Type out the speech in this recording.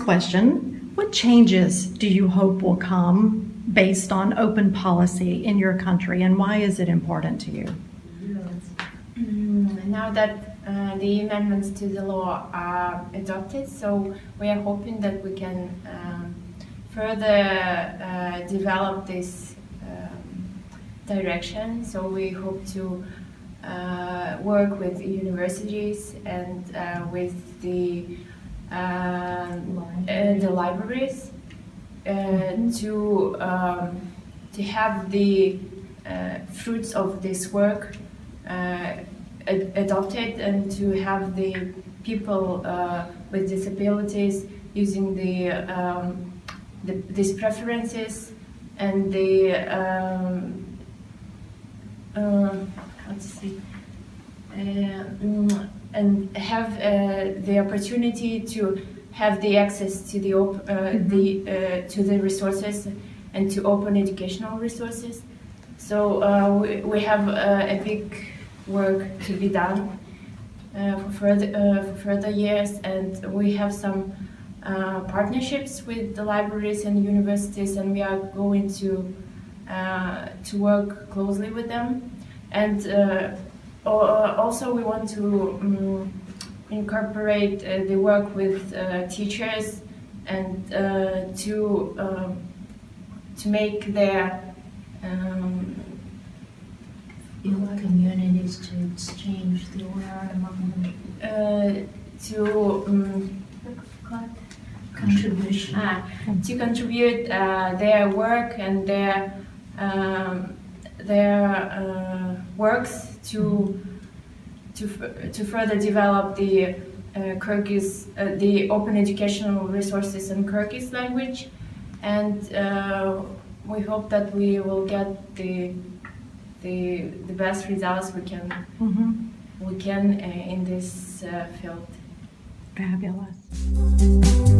question What changes do you hope will come based on open policy in your country, and why is it important to you? Mm, Now that uh, the amendments to the law are adopted, so we are hoping that we can um, further uh, develop this um, direction. So we hope to uh, work with universities and uh, with the um, uh, the libraries uh, to um, to have the uh, fruits of this work uh, ad- adopted and to have the people uh, with disabilities using the, um, the these preferences and the um, uh, how to say uh, mm, and have uh, the opportunity to have the access to the op- uh, the uh, to the resources and to open educational resources. So uh, we, we have uh, a big work to be done uh, for further uh, for further years, and we have some uh, partnerships with the libraries and universities, and we are going to uh, to work closely with them. And uh, also, we want to um, incorporate uh, the work with uh, teachers and uh, to um, to make their um, communities to exchange the word among them. uh, to um, Contribution. ah, to contribute uh, their work and their um, their uh, works to to to further develop the uh, Kyrgyz uh, the open educational resources in Kyrgyz language, and uh, we hope that we will get the the the best results we can Mhm. we can uh, in this uh, field. Fabulous.